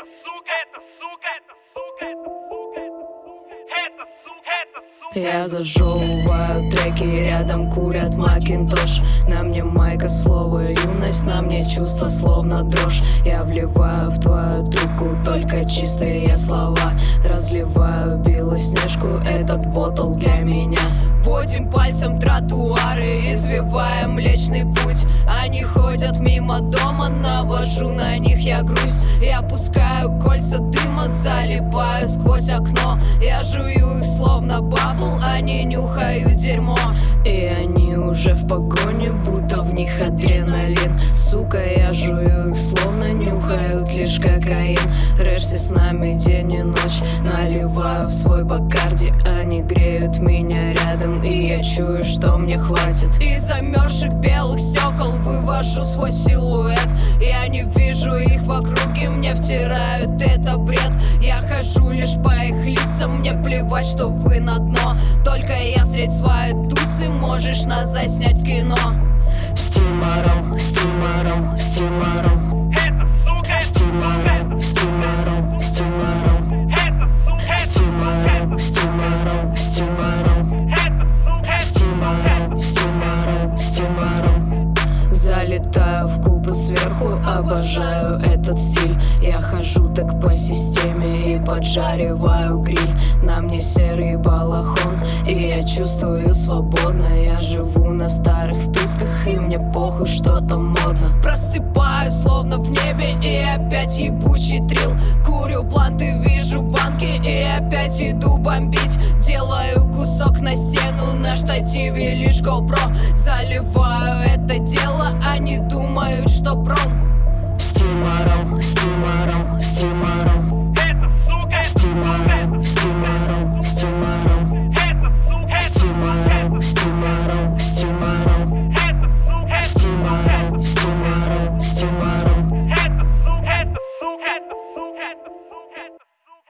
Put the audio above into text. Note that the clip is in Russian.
Это сука, это сука, это сука, это сука, это сука, это сука. Я зажевываю треки, рядом курят макинтош На мне майка, слово юность, на мне чувство словно дрожь. Я вливаю в твою трубку только чистые слова. Разливаю белоснежку, этот ботл для меня Водим пальцем тротуары, извиваем млечный путь. Они ходят мимо дома, навожу на них я грусть. Я пускаю кольца дыма, залипаю сквозь окно. Я жую их словно бабл, они нюхают дерьмо. И они уже в погоне, будто в них адреналин. Сука, я жую их словно нюхают лишь кокаин. Рэшси с нами день и ночь Наливаю в свой бакарди. Они греют меня рядом И я чую, что мне хватит. Из замерзших белых стекол Вывожу свой силуэт. Я не вижу их в округе Мне втирают это бред. Я хожу лишь по их лицам Мне плевать, что вы на дно. Только я средь своей тусы Можешь нас заснять в кино. С Тимаром, с сверху, обожаю этот стиль. Я хожу так по системе и поджариваю гриль. На мне серый балахон, и я чувствую свободно. Я живу на старых вписках, и мне похуй, что там модно. Просыпаюсь словно в небе, и опять ебучий трил Курю бланты, вижу банки, и опять иду бомбить. Делаю кусок на стену, на штативе лишь GoPro. Заливаю это дело, они думают, что пром